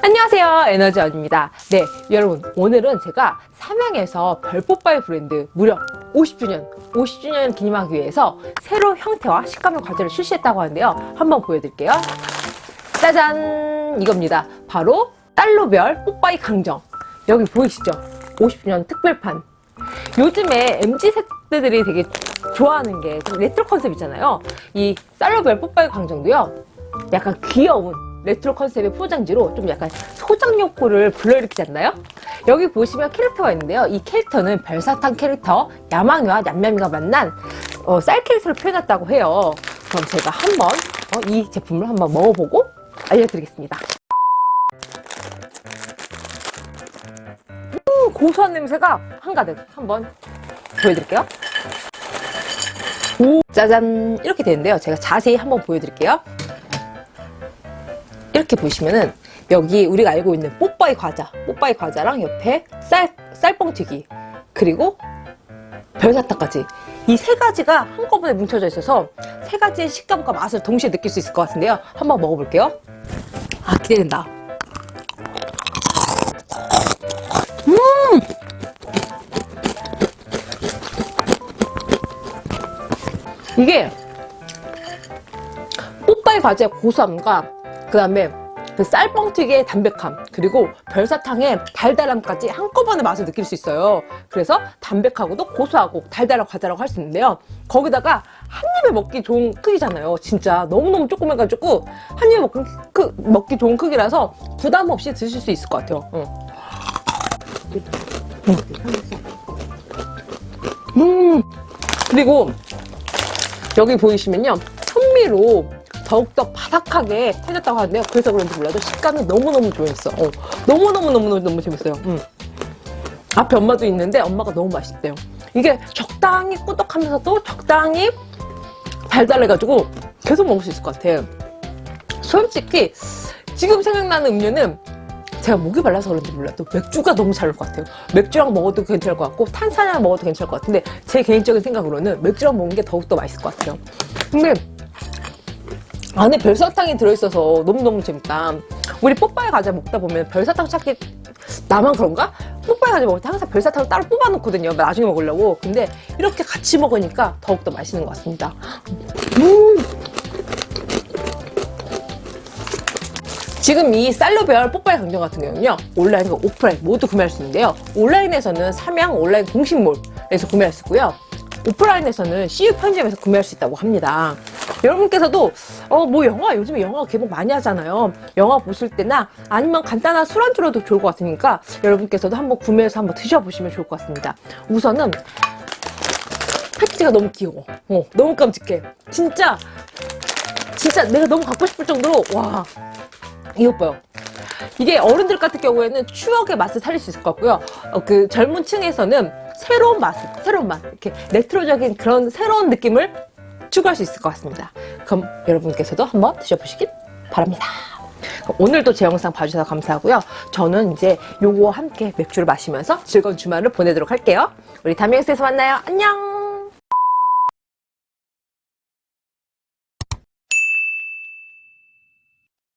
안녕하세요. 에너지원입니다. 네 여러분 오늘은 제가 삼양에서 별뽀빠이 브랜드 무려 50주년 50주년 기념하기 위해서 새로 형태와 식감의 과자를 출시했다고 하는데요. 한번 보여드릴게요. 짜잔! 이겁니다. 바로 쌀로별 뽀빠이 강정. 여기 보이시죠? 50주년 특별판. 요즘에 MZ세대들이 되게 좋아하는 게좀 레트로 컨셉이잖아요. 이 쌀로별 뽀빠이 강정도요. 약간 귀여운 레트로 컨셉의 포장지로 좀 약간 소장 욕구를 불러일으키지 않나요? 여기 보시면 캐릭터가 있는데요. 이 캐릭터는 별사탕 캐릭터 야망이와 냠냠이가 만난 어, 쌀 캐릭터를 표현했다고 해요. 그럼 제가 한번 어, 이 제품을 한번 먹어보고 알려드리겠습니다. 음, 고소한 냄새가 한가득 한번 보여드릴게요. 오, 짜잔 이렇게 되는데요. 제가 자세히 한번 보여드릴게요. 이렇게 보시면은 여기 우리가 알고 있는 뽀빠이 과자 뽀빠이 과자랑 옆에 쌀, 쌀뻥튀기 그리고 별사탕까지. 이 세 가지가 한꺼번에 뭉쳐져 있어서 세 가지의 식감과 맛을 동시에 느낄 수 있을 것 같은데요. 한번 먹어볼게요. 아 기대된다. 음! 이게 뽀빠이 과자의 고소함과 그 다음에 그 쌀뻥튀기의 담백함 그리고 별사탕의 달달함까지 한꺼번에 맛을 느낄 수 있어요. 그래서 담백하고도 고소하고 달달한 과자라고 할 수 있는데요. 거기다가 한 입에 먹기 좋은 크기잖아요. 진짜 너무너무 조그매가지고 한 입에 먹기, 크, 먹기 좋은 크기라서 부담 없이 드실 수 있을 것 같아요. 응. 음. 그리고 여기 보이시면요. 현미로 더욱더 바삭하게 터졌다고 하는데요. 그래서 그런지 몰라도 식감이 너무너무 좋았어. 어, 너무너무너무너무 재밌어요. 음. 앞에 엄마도 있는데 엄마가 너무 맛있대요. 이게 적당히 꾸덕하면서도 적당히 달달해가지고 계속 먹을 수 있을 것 같아요. 솔직히 지금 생각나는 음료는 제가 목이 말라서 그런지 몰라도 맥주가 너무 잘 어울 것 같아요. 맥주랑 먹어도 괜찮을 것 같고 탄산이랑 먹어도 괜찮을 것 같은데 제 개인적인 생각으로는 맥주랑 먹는 게 더욱더 맛있을 것 같아요. 근데 안에 별사탕이 들어있어서 너무너무 재밌다. 우리 뽀빠이 과자 먹다 보면 별사탕 찾기 나만 그런가? 뽀빠이 과자 먹을 때 항상 별사탕을 따로 뽑아 놓거든요. 나중에 먹으려고. 근데 이렇게 같이 먹으니까 더욱더 맛있는 것 같습니다. 음. 지금 이 쌀로별 뽀빠이 강정 같은 경우는요 온라인과 오프라인 모두 구매할 수 있는데요. 온라인에서는 삼양 온라인 공식몰에서 구매할 수 있고요. 오프라인에서는 CU 편집에서 구매할 수 있다고 합니다 여러분께서도 어 뭐 영화 요즘에 영화 개봉 많이 하잖아요. 영화 보실 때나 아니면 간단한 술 안주로도 좋을 것 같으니까 여러분께서도 한번 구매해서 한번 드셔보시면 좋을 것 같습니다. 우선은 패키지가 너무 귀여워. 어, 너무 깜찍해. 진짜 진짜 내가 너무 갖고 싶을 정도로 와 이것 봐요. 이게 어른들 같은 경우에는 추억의 맛을 살릴 수 있을 것 같고요. 어, 그 젊은 층에서는 새로운 맛, 새로운 맛 이렇게 레트로적인 그런 새로운 느낌을 추구할 수 있을 것 같습니다. 그럼 여러분께서도 한번 드셔보시길 바랍니다. 오늘도 제 영상 봐주셔서 감사하고요. 저는 이제 요거와 함께 맥주를 마시면서 즐거운 주말을 보내도록 할게요. 우리 영상에서 만나요. 안녕!